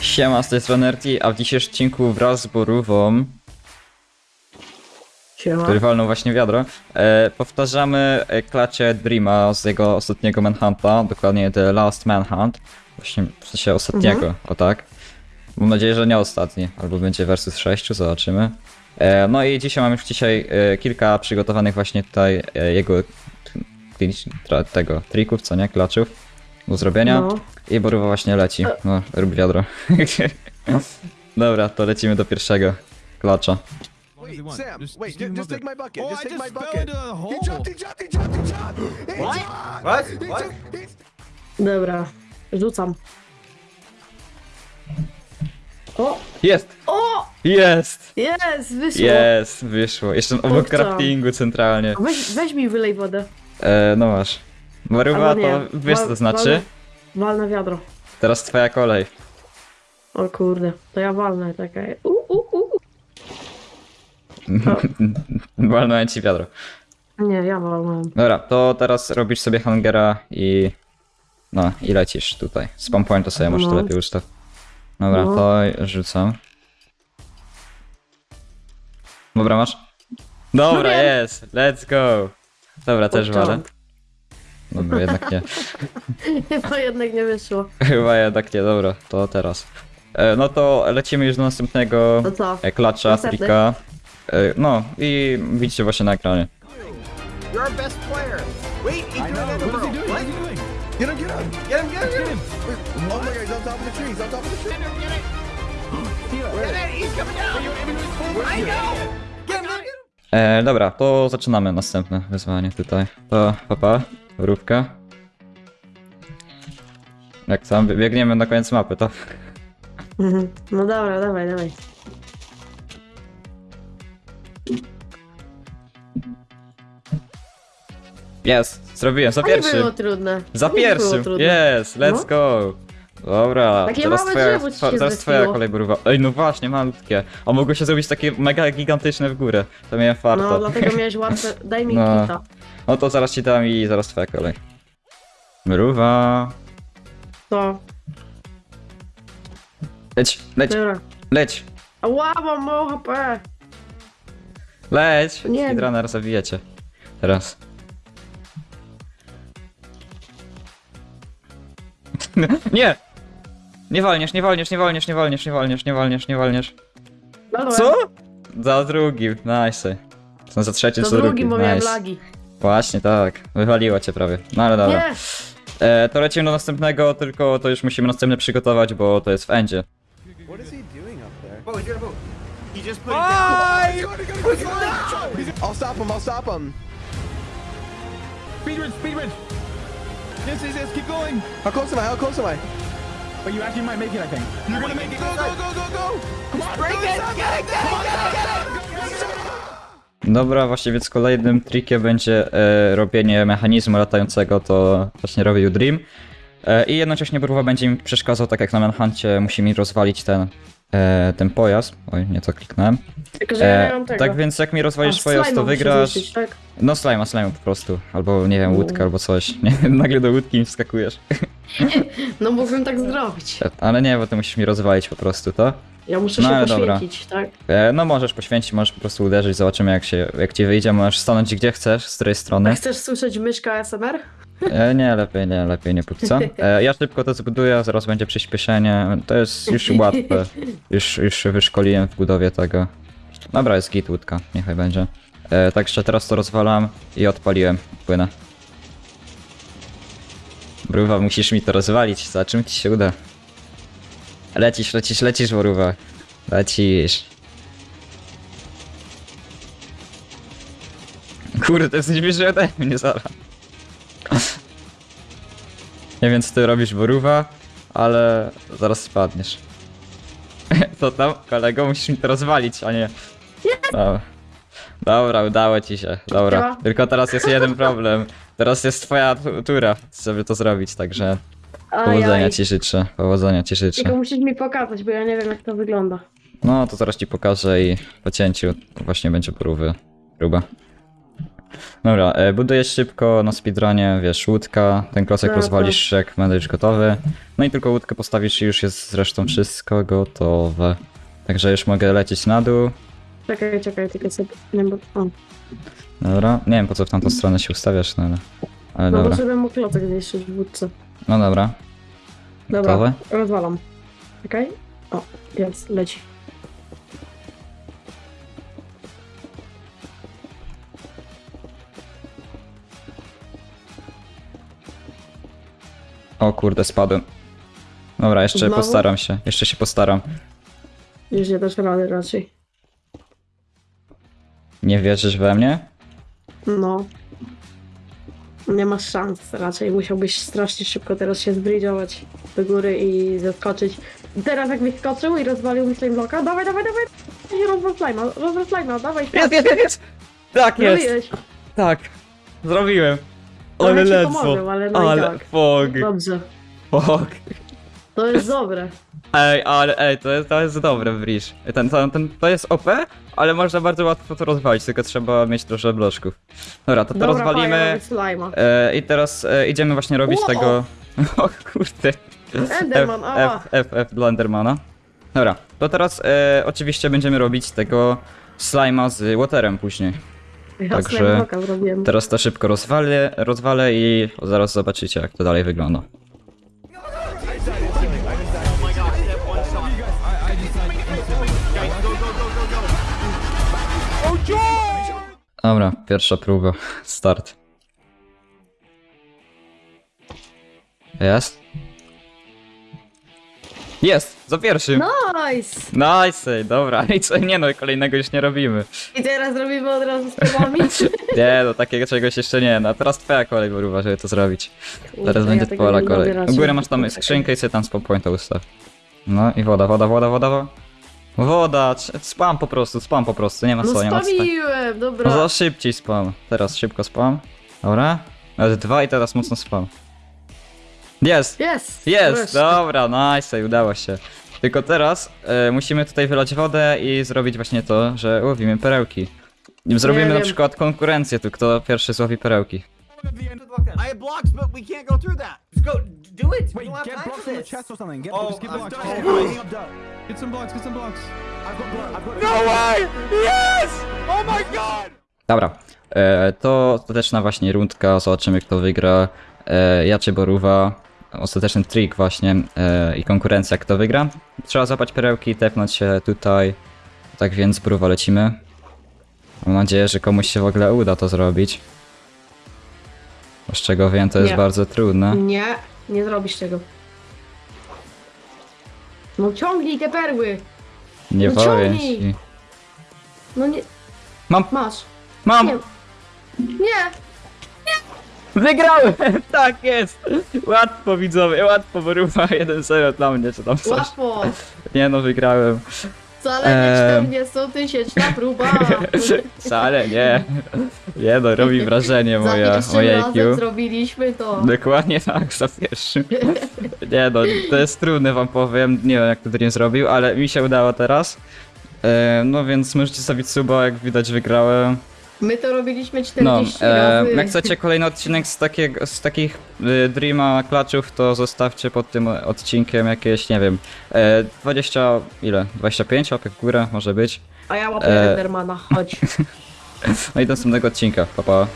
Siema, z tej strony RT, a w dzisiejszym odcinku wraz z Borówą, Siema. który walnął właśnie wiadro, e, powtarzamy e, klacie Dreama z jego ostatniego Manhunta, dokładnie The Last Manhunt, właśnie w sensie ostatniego, o tak. Mam nadzieję, że nie ostatni, albo będzie versus 6, zobaczymy. E, no i dzisiaj mam już dzisiaj e, kilka przygotowanych właśnie tutaj e, jego tego trików, co nie, klaczów do zrobienia. No. I Boruwa właśnie leci. No, rób wiadro. Dobra, to lecimy do pierwszego klacza. Wait? Sam, Just- wait, take my bucket. Oh, just I take just my fell bucket. into a hole. He jumped, he jumped, he jumped, he jumped. He What? jumped. What? He What? jumped, he's- Dobra, rzucam. O! Jest! O! Jest! Jest! Wyszło! Jest! Wyszło. Jeszcze obok craftingu centralnie. Weź, weź mi wylej wodę. E, no masz. Albo nie. to wiesz co to Wal- znaczy? Wal, wal na wiadro. Teraz twoja kolej. O kurde, to ja walnę, czekaj. U, u, u. Walnąłem ci wiadro. Nie, ja walnąłem. Dobra, to teraz robisz sobie hangera i... No, i lecisz tutaj. Spam point to sobie może to No. lepiej ustaw. Dobra, No. to rzucam. Dobra, masz? Dobra, jest! Let's go! Dobra, też walę. Dobra, jednak nie. To jednak nie wyszło. Chyba jednak nie, dobra, to teraz. E, no to lecimy już do następnego To co? e, klacza, Następny. trika. E, no i widzicie właśnie na ekranie. You're our best player. Wait, he's I doing know. it in a What is he row. doing? What is he doing? Get him, get him. Get him, get him, get him. him. Oh my god, he's on top of the tree. He's on top of the tree. Get it, he's coming down. I know. Get him, E, dobra, to zaczynamy następne wyzwanie tutaj. To papa, rówka. Jak tam biegniemy na koniec mapy, to Mhm. No dobra, dawaj, dawaj. jest, zrobiłem, za A nie było trudne. Za nie było pierwszym, trudne. jest, let's No. go. Dobra, Takie teraz małe twoja, drzewo ci twa, się teraz twoja kolej boruwa. Ej, no właśnie, malutkie. A mogło się zrobić takie mega gigantyczne w górę. To miałem farta. No, dlatego miałeś łatwe. Daj mi No. kita. No to zaraz ci dam i zaraz twoja kolej. Mruwa. To. Leć, leć, Dobra. leć, Ała, mam mało HP. leć. Nie. Speedrunner zabijecie. Teraz. nie! Nie walniesz, nie walniesz, nie walniesz, nie walniesz, nie walniesz, nie walniesz, nie walniesz. Dobra. Co? Za drugim, nice. Są za trzecim, za drugim, drugim, bo miałem nice. lagi. Właśnie tak, wywaliło cię prawie. No ale dobra. Nie! E, to lecimy do następnego, tylko to już musimy następne przygotować, bo to jest w endzie. What is he doing up there? Oh, he's got a boat. He just put it down. Put it down. I'll stop him. I'll stop him. Speed bridge, speed bridge. Yes, yes, yes, keep going. How close am I? How close am I? But you actually might make it, I think. You're gonna make it. Go, go, go, go, go. Come on, break it. Get it, get it, get it, get it. Dobra, właśnie więc kolejnym trikiem będzie e, robienie mechanizmu latającego, to właśnie robił Dream. E, I jednocześnie Bruwa będzie mi przeszkadzał, tak jak na Manhuncie, musi mi rozwalić ten, e, ten pojazd. Oj, nie to kliknąłem. Tylko, że ja nie E, mam tego. tak więc jak mi rozwalisz A, pojazd, to muszę wygrasz. zniszczyć, tak? No slime, slime po prostu. Albo nie wiem, łódkę albo coś. Nie, nagle do łódki mi wskakujesz. No mógłbym tak zrobić. Ale nie, bo ty musisz mi rozwalić po prostu to. Ja muszę No, się ale dobra. poświęcić, tak? E, no możesz poświęcić, możesz po prostu uderzyć, zobaczymy jak się, jak ci wyjdzie, możesz stanąć gdzie chcesz, z której A strony. chcesz słyszeć myszka ASMR? E, nie, lepiej nie, lepiej nie póki co. E, ja szybko to zbuduję, zaraz będzie przyspieszenie, to jest już łatwe. Już, już wyszkoliłem w budowie tego. Dobra, jest git łódka, niechaj będzie. E, także teraz to rozwalam i odpaliłem, płynę. Bruwa, musisz mi to rozwalić, za czym ci się uda. Lecisz, lecisz, lecisz, Boruwa. Lecisz. Kurde, jesteś bliżej ode mnie, zaraz. Nie wiem co ty robisz, Boruwa, ale zaraz spadniesz. Co tam, kolego? Musisz mi to rozwalić, a nie... Dobra. Dobra, udało ci się. Dobra. Tylko teraz jest jeden problem. Teraz jest twoja tu- tura, żeby to zrobić, także powodzenia ci życzę. Powodzenia ci życzę. Tylko musisz mi pokazać, bo ja nie wiem jak to wygląda. No to zaraz ci pokażę i po cięciu właśnie będzie próby. Próba. Dobra, e, budujesz szybko na speedrunie, wiesz, łódka, ten klocek Dobra. rozwalisz jak będziesz gotowy. No i tylko łódkę postawisz i już jest zresztą wszystko gotowe. Także już mogę lecieć na dół. Czekaj, czekaj, tylko sobie... Nie, bo... O. Dobra, nie wiem po co w tamtą stronę się ustawiasz, no ale... Ale No bo dobra, żeby mógł klocek zniszczyć w wódce. no dobra. Dobra, Gotowe? rozwalam. Czekaj. O, jest, leci. O kurde, spadłem. Dobra, jeszcze Znowu? postaram się, jeszcze się postaram. Już nie dasz rady raczej. Nie wierzysz we mnie? No. Nie masz szans raczej. Musiałbyś strasznie szybko teraz się zbridżować do góry i zeskoczyć. Teraz jakbyś skoczył i rozwalił mi slime blocka, dawaj, dawaj, dawaj! Rozwal slime'a, rozwal slime'a, dawaj! Jest, jest, jest, jest! Tak jest! Zrobiłeś. Tak! Zrobiłem! Ale ledwo! pomogłem, ale no Ale tak. fog! Dobrze. Fog! To jest dobre. Ej, ale ej, to jest, to jest dobre w. Ten, ten, ten, to jest OP, ale można bardzo łatwo to rozwalić, tylko trzeba mieć trochę bloczków. Dobra, to to Dobra, rozwalimy. fajnie. E, I teraz e, idziemy właśnie robić tego... O kurde. Enderman, F, ała. F, F, F dla Endermana. Dobra, to teraz e, oczywiście będziemy robić tego slima z waterem później. Ja także-. Teraz to szybko rozwalę, rozwalę i zaraz zobaczycie jak to dalej wygląda. Dobra, pierwsza próba. Start. Jest? Jest! Za pierwszym! Nice! Nice! Dobra, i co? Nie no, kolejnego już nie robimy. I teraz robimy od razu z tobami. Nie no, takiego czegoś jeszcze nie. No, teraz twoja kolej, Boruwa, żeby to zrobić. Teraz ja będzie tego twoja nie kolej. U góry masz tam skrzynkę i sobie tam spawn pointa ustaw. No i woda, woda, woda, woda, woda. Woda, c- spam po prostu, spam po prostu, nie ma No co, nie ma co. spamiłem, dobra. No za szybciej spam. Teraz szybko spam. Dobra. Nawet dwa i teraz mocno spam. Jest! Jest! Jest! wreszcie. Dobra, nice, udało się. Tylko teraz e, musimy tutaj wylać wodę i zrobić właśnie to, że łowimy perełki. Zrobimy na wiem. przykład konkurencję tu, kto pierwszy złowi perełki. I have blocks, but we can't go through that. Let's go. Do it. we Wait, don't have get time blocks for from the this. chest or something. Get, Oh, just get I've blocks. done it. Oh, Everything I've done. Get some blocks, get some blocks. I've got blood. I've got. Way! Yes! My god! Dobra, e, to ostateczna właśnie rundka, zobaczymy kto wygra. E, ja czy Boruwa, ostateczny trik właśnie e, i konkurencja kto wygra. Trzeba złapać perełki, tepnąć się tutaj. Tak więc Boruwa lecimy. Mam nadzieję, że komuś się w ogóle uda to zrobić. Bo Z czego wiem, to jest Nie. bardzo trudne. Nie, nie zrobisz tego. No ciągnij te perły! Nie No powiem ciągnij. ci. No nie, Mam, masz. mam! Nie. Nie! Wygrałem! Tak jest! Łatwo widzowie, łatwo Boruwa, 1-0 dla mnie, czy tam coś. Łatwo! Nie no, wygrałem. Zaledwie Ehm. 40 tysięczna próba! Wcale nie. Nie no, robi wrażenie moje razem IQ. zrobiliśmy to. Dokładnie tak, za pierwszym. Nie no, to jest trudne wam powiem, nie wiem jak to Dream zrobił, ale mi się udało teraz. E, no więc możecie stawić suba, jak widać wygrałem. My to robiliśmy No, 40 e, razy. jak chcecie kolejny odcinek z, takiego, z takich y, Dreama klaczów, to zostawcie pod tym odcinkiem jakieś, nie wiem, e, 20, ile? 25 łapek w górę może być. A ja łapię e, Endermana, chodź. No i do następnego odcinka, pa pa.